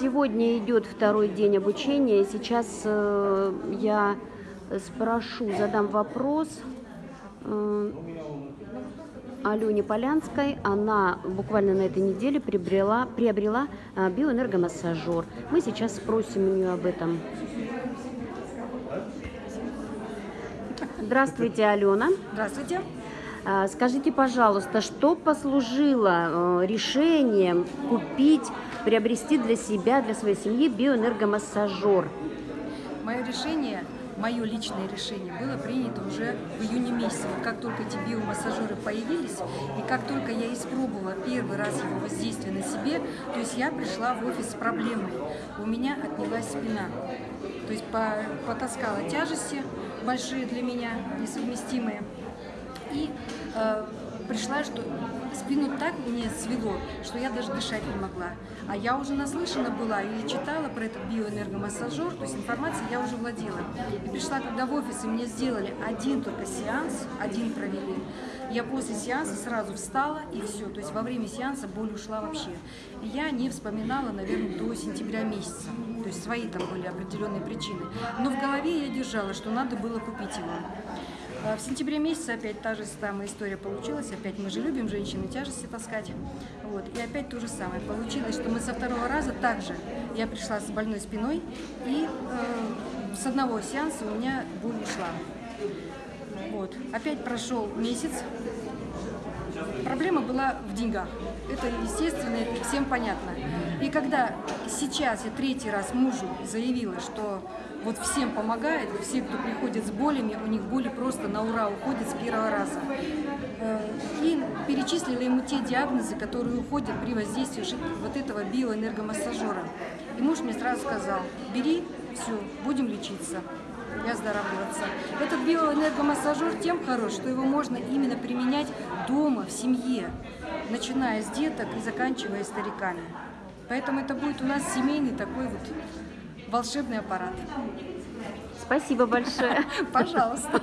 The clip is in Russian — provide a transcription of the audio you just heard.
Сегодня идет второй день обучения. Сейчас э, я спрошу, задам вопрос э, Алене Полянской. Она буквально на этой неделе приобрела, приобрела э, биоэнергомассажер. Мы сейчас спросим у нее об этом. Здравствуйте, Алена. Здравствуйте. А, Скажите, пожалуйста, что послужило э, решением купить, приобрести для себя, для своей семьи биоэнергомассажер? Мое решение, мое личное решение было принято уже в июне месяце. Вот как только эти биомассажеры появились, и как только я испробовала первый раз его воздействие на себе, то есть я пришла в офис с проблемой. У меня отнялась спина. То есть по- потаскала тяжести большие для меня, несовместимые. Э, пришла, что спину так мне свело, что я даже дышать не могла. А я уже наслышана была или читала про этот биоэнергомассажер, то есть информацией я уже владела. И пришла, когда в офис, и мне сделали один только сеанс, один провели. Я после сеанса сразу встала, и все. То есть во время сеанса боль ушла вообще. И я не вспоминала, наверное, до сентября месяца. То есть свои там были определенные причины. Но в голове я держала, что надо было купить его. А В сентябре месяце опять та же самая история получилась. Опять мы же любим женщины тяжести таскать. Вот. И опять то же самое. Получилось, что мы со второго раза также я пришла с больной спиной, и э, с одного сеанса у меня боль ушла. Вот. Опять прошел месяц. Проблема была в деньгах. Это естественно, это всем понятно. И когда сейчас я третий раз мужу заявила, что вот всем помогает, все, кто приходит с болями, у них боли просто на ура уходят с первого раза. Э, И перечислила ему те диагнозы, которые уходят при воздействии вот этого биоэнергомассажера. И муж мне сразу сказал, бери, все, будем лечиться и оздоравливаться. Этот биоэнергомассажер тем хорош, что его можно именно применять дома, в семье, начиная с деток и заканчивая стариками. Поэтому это будет у нас семейный такой вот волшебный аппарат. Спасибо большое. Пожалуйста.